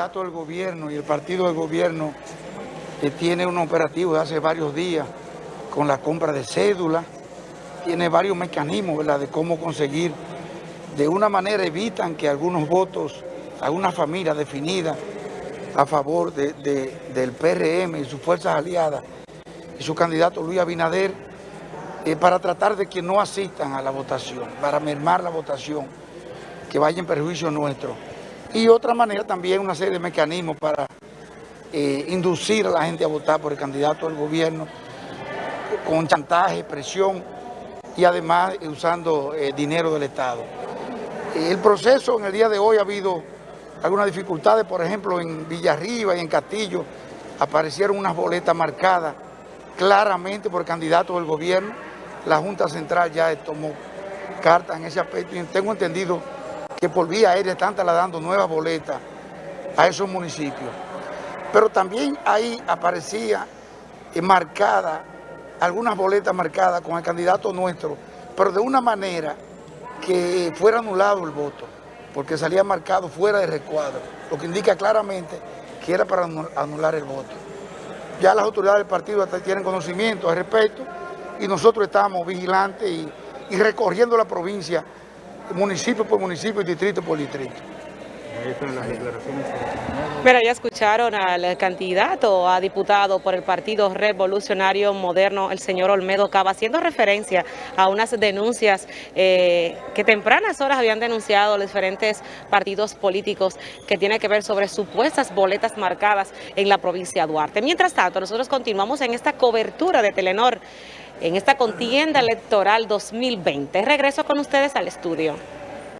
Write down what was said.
candidato del gobierno y el partido del gobierno que tiene un operativo de hace varios días con la compra de cédulas, tiene varios mecanismos ¿verdad? de cómo conseguir, de una manera evitan que algunos votos, algunas familias definidas a favor del PRM y sus fuerzas aliadas y su candidato Luis Abinader, eh, para tratar de que no asistan a la votación, para mermar la votación, que vaya en perjuicio nuestro. Y otra manera también una serie de mecanismos para eh, inducir a la gente a votar por el candidato del gobierno con chantaje, presión y además usando eh, dinero del Estado. El proceso en el día de hoy ha habido algunas dificultades, por ejemplo en Villarriba y en Castillo aparecieron unas boletas marcadas claramente por el candidato del gobierno. La Junta Central ya tomó carta en ese aspecto y tengo entendido que por vía aérea están trasladando nuevas boletas a esos municipios. Pero también ahí aparecía eh, marcada, algunas boletas marcadas con el candidato nuestro, pero de una manera que fuera anulado el voto, porque salía marcado fuera de recuadro, lo que indica claramente que era para anular el voto. Ya las autoridades del partido tienen conocimiento al respecto y nosotros estamos vigilantes y, y recorriendo la provincia municipio por municipio y distrito por distrito. Mira, ya escucharon al candidato a diputado por el Partido Revolucionario Moderno, el señor Olmedo Cava, haciendo referencia a unas denuncias eh, que tempranas horas habían denunciado los diferentes partidos políticos que tiene que ver sobre supuestas boletas marcadas en la provincia de Duarte. Mientras tanto, nosotros continuamos en esta cobertura de Telenor en esta contienda electoral 2020. Regreso con ustedes al estudio.